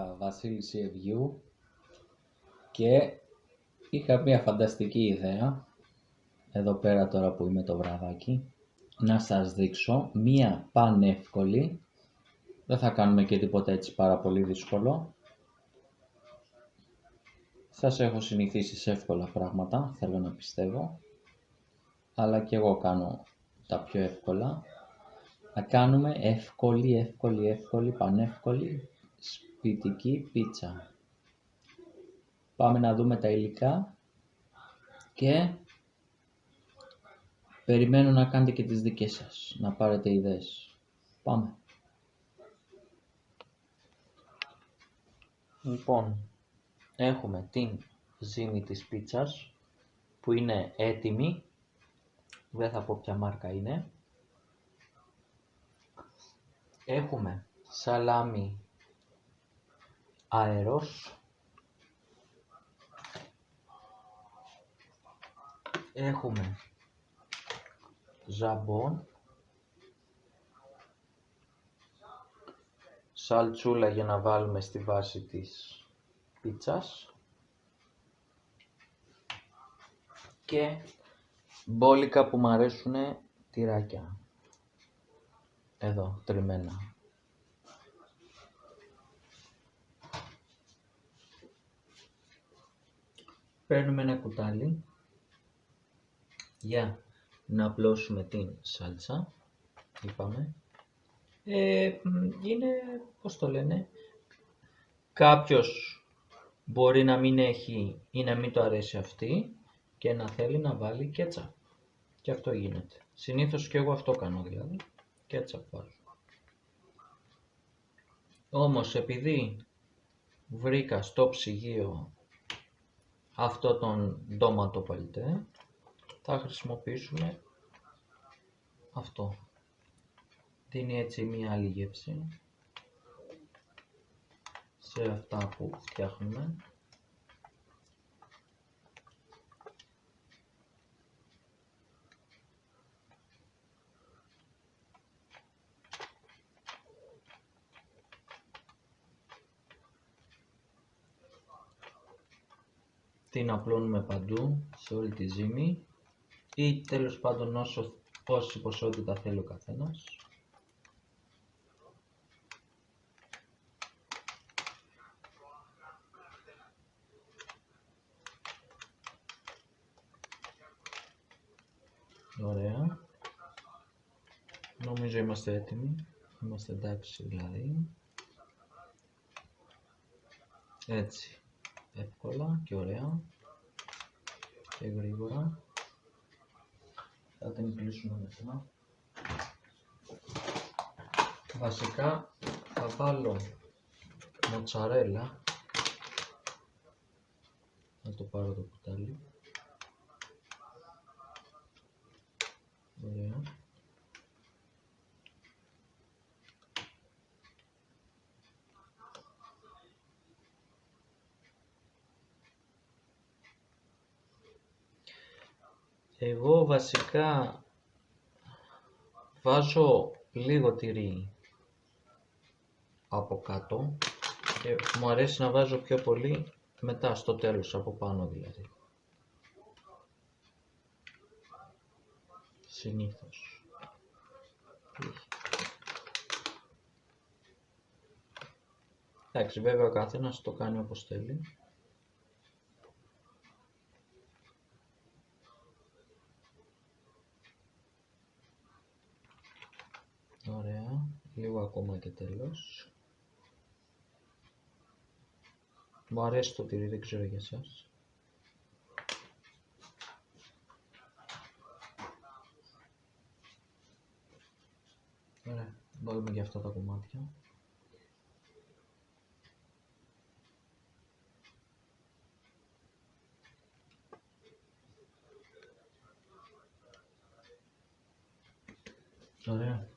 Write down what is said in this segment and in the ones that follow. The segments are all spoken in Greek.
Καλησπέρα Βασίλης Ευγιού και είχα μια φανταστική ιδέα εδώ πέρα τώρα που είμαι το βραδάκι να σας δείξω μια πανεύκολη δεν θα κάνουμε και τίποτα έτσι πάρα πολύ δύσκολο. Σας έχω συνηθίσει σε εύκολα πράγματα θέλω να πιστεύω αλλά και εγώ κάνω τα πιο εύκολα. Θα κάνουμε εύκολη, εύκολη, εύκολη, πανεύκολη σπιτική πίτσα. Πάμε να δούμε τα υλικά και περιμένω να κάνετε και τις δικές σας, να πάρετε ιδέες. Πάμε. Λοιπόν, έχουμε την ζύμη της πίτσας που είναι έτοιμη. Δεν θα πω ποια μάρκα είναι. Έχουμε σαλάμι αερός. Έχουμε ζαμπόν. Σαλτσούλα για να βάλουμε στη βάση της πίτσας. Και μπόλικα που μου αρέσουν τυράκια. Εδώ τριμμένα παίρνουμε ένα κουτάλι. Για να απλώσουμε την σάλτσα. Είπαμε ε, είναι πως το λένε κάποιος μπορεί να μην έχει ή να μην το αρέσει αυτή και να θέλει να βάλει κέτσα και αυτό γίνεται. Συνήθως και εγώ αυτό κάνω δηλαδή. Κέτσα βάζω. Όμως επειδή βρήκα στο ψυγείο αυτό τον ντόματο παλιτέ θα χρησιμοποιήσουμε αυτό. Δίνει έτσι μία άλλη γεύση σε αυτά που φτιάχνουμε την απλώνουμε παντού σε όλη τη ζύμη ή τέλος πάντων όσο πόση ποσότητα θέλει ο καθένας. Ωραία. Νομίζω είμαστε έτοιμοι. Είμαστε εντάξει δηλαδή. Έτσι εύκολα και ωραία. Και γρήγορα. Θα την κλείσουμε μετά. Βασικά θα βάλω μοτσαρέλα. Να το πάρω το κουτάλι. Ωραία Εγώ βασικά βάζω λίγο τυρί από κάτω και μου αρέσει να βάζω πιο πολύ μετά στο τέλος από πάνω δηλαδή. Συνήθως. Εντάξει βέβαια ο καθένας το κάνει όπως θέλει. Ωραία. Λίγο ακόμα και τέλος. Μου αρέσει το τυρί, δεν ξέρω για εσάς. Ωραία. Βάλουμε και αυτά τα κομμάτια. Ωραία.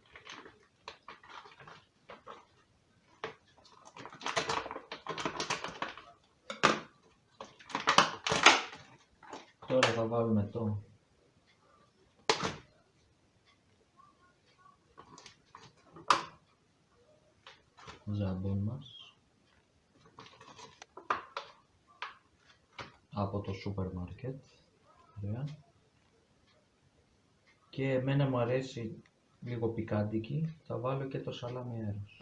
Τώρα θα βάλουμε το. Ζαμπόν μας. Από το σούπερ μάρκετ και εμένα μου αρέσει λίγο πικάντικη. Θα βάλω και το σαλάμι αέρος.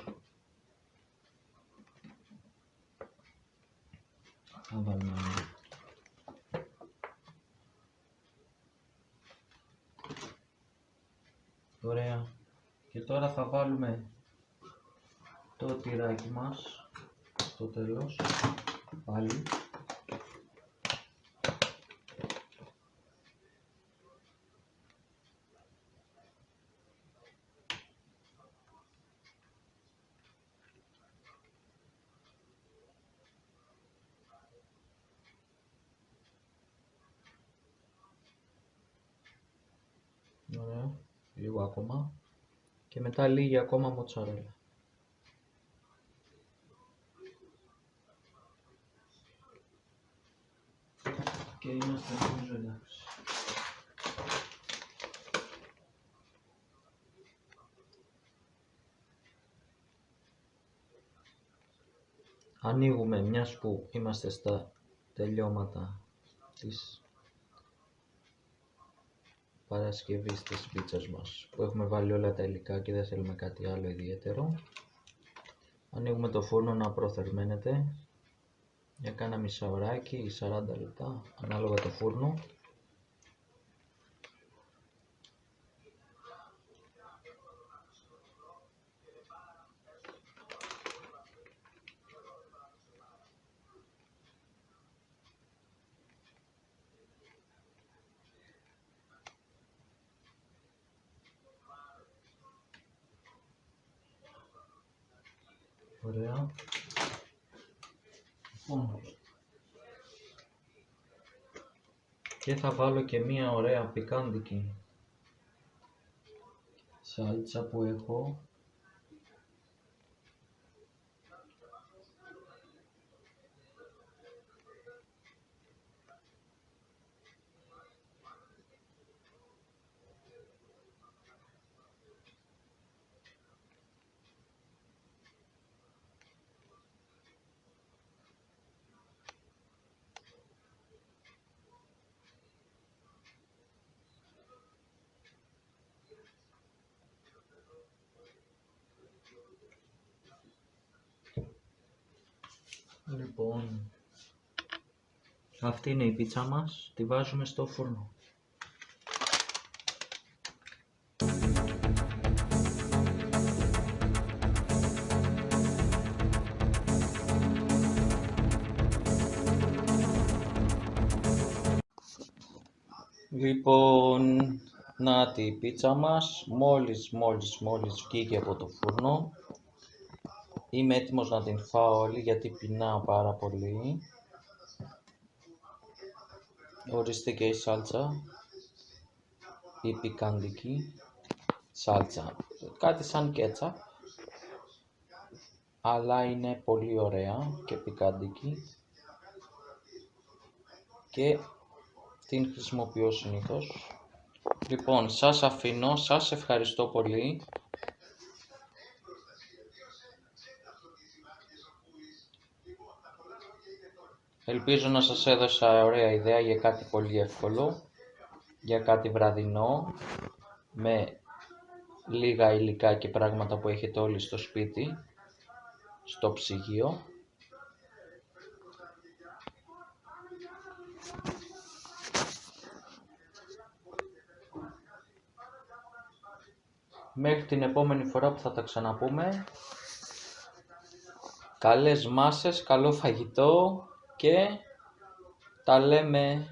Θα βάλουμε Ωραία. Και τώρα θα βάλουμε το τυράκι μας στο τέλος πάλι Ωραία, λίγο ακόμα και μετά λίγη ακόμα μοτσαρέλα. Και είμαστε νομίζω εντάξει. Ανοίγουμε μιας που είμαστε στα τελειώματα της Παρασκευής της πίτσας μας που έχουμε βάλει όλα τα υλικά και δεν θέλουμε κάτι άλλο ιδιαίτερο. Ανοίγουμε το φούρνο να προθερμαίνεται. Για κάνα μισά ωράκι ή 40 λεπτά ανάλογα το φούρνο Ωραία. Λοιπόν. Και θα βάλω και μία ωραία πικάντικη σάλτσα που έχω Λοιπόν, αυτή είναι η πίτσα μας, τη βάζουμε στο φούρνο. Λοιπόν, να τη πίτσα μας, μόλις, μόλις, μόλις βγήκε από το φούρνο, Είμαι έτοιμος να την φάω όλη γιατί πεινάω πάρα πολύ. Ορίστε και η σάλτσα. Η πικαντική σάλτσα. Κάτι σαν κέτσα. Αλλά είναι πολύ ωραία και πικαντική. Και την χρησιμοποιώ συνήθως. Λοιπόν, σας αφήνω, σας ευχαριστώ πολύ. Ελπίζω να σας έδωσα ωραία ιδέα για κάτι πολύ εύκολο, για κάτι βραδινό, με λίγα υλικά και πράγματα που έχετε όλοι στο σπίτι, στο ψυγείο. Μέχρι την επόμενη φορά που θα τα ξαναπούμε, καλές μάσες, καλό φαγητό και τα λέμε